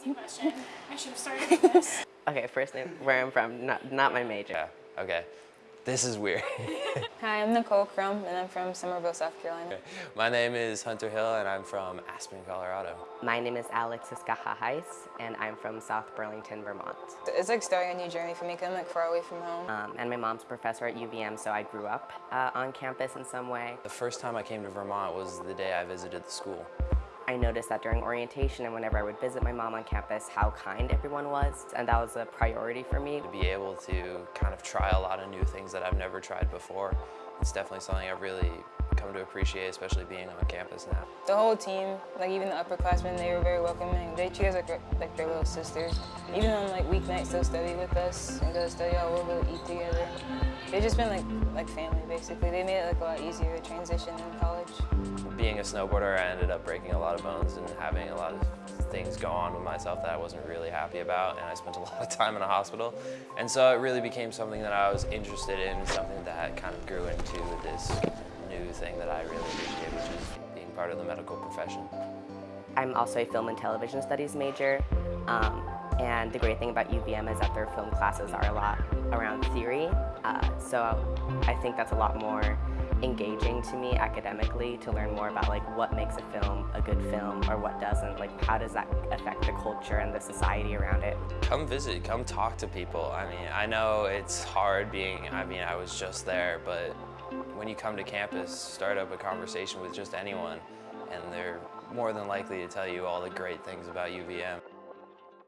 easy question. I should have started with this. Okay, first name, where I'm from, not, not my major. Yeah, okay. This is weird. Hi, I'm Nicole Crum, and I'm from Summerville, South Carolina. My name is Hunter Hill, and I'm from Aspen, Colorado. My name is Alexis Heiss, and I'm from South Burlington, Vermont. It's like starting a new journey for me because I'm like far away from home. Um, and my mom's professor at UVM, so I grew up uh, on campus in some way. The first time I came to Vermont was the day I visited the school. I noticed that during orientation and whenever I would visit my mom on campus, how kind everyone was, and that was a priority for me. To be able to kind of try a lot of new things that I've never tried before, it's definitely something I've really come to appreciate, especially being on campus now. The whole team, like even the upperclassmen, they were very welcoming. They treat us like, like their little sisters. Even on like weeknights, they'll study with us and go to study all, we'll go eat together. They've just been like, like family, basically. They made it like a lot easier to transition in college. Being a snowboarder, I ended up breaking a lot of bones and having a lot of things go on with myself that I wasn't really happy about, and I spent a lot of time in a hospital. And so it really became something that I was interested in, something that kind of grew into this new thing that I really appreciate, which is being part of the medical profession. I'm also a film and television studies major. Um, and the great thing about UVM is that their film classes are a lot around theory. Uh, so I think that's a lot more engaging to me academically to learn more about like what makes a film a good film or what doesn't. Like how does that affect the culture and the society around it. Come visit, come talk to people. I mean, I know it's hard being, I mean, I was just there, but when you come to campus, start up a conversation with just anyone and they're more than likely to tell you all the great things about UVM.